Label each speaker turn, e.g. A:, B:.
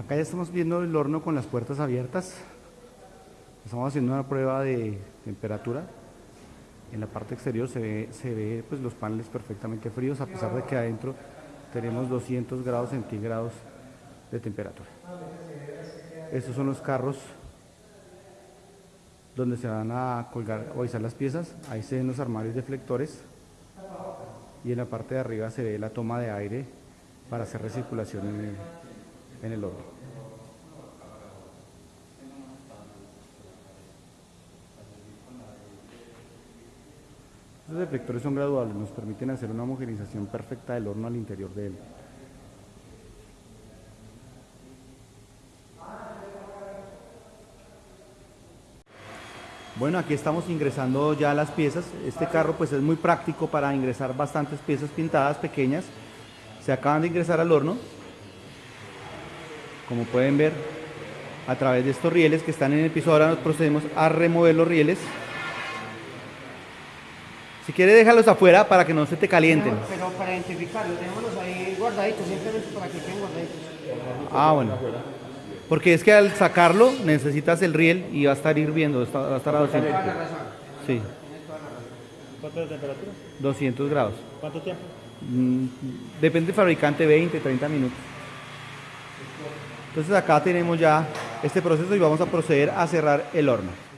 A: Acá ya estamos viendo el horno con las puertas abiertas. Estamos haciendo una prueba de temperatura. En la parte exterior se ve, se ve pues, los paneles perfectamente fríos, a pesar de que adentro tenemos 200 grados centígrados de temperatura. Estos son los carros donde se van a colgar o izar las piezas. Ahí se ven los armarios deflectores y en la parte de arriba se ve la toma de aire para hacer recirculación en el, en el horno. Los deflectores son graduables, nos permiten hacer una homogenización perfecta del horno al interior de él. Bueno, aquí estamos ingresando ya las piezas. Este carro pues es muy práctico para ingresar bastantes piezas pintadas pequeñas. Se acaban de ingresar al horno. Como pueden ver, a través de estos rieles que están en el piso, ahora nos procedemos a remover los rieles. Si quieres déjalos afuera para que no se te calienten.
B: Pero, para identificarlos, dejémoslos ahí guardaditos, simplemente para que queden guardaditos.
A: Ah, bueno. Porque es que al sacarlo necesitas el riel y va a estar hirviendo, va a estar a 200.
B: Toda la razón.
A: Sí,
C: ¿Cuánto de temperatura?
A: 200 grados.
C: ¿Cuánto tiempo?
A: Mm, Depende del fabricante, 20, 30 minutos. Entonces acá tenemos ya este proceso y vamos a proceder a cerrar el horno.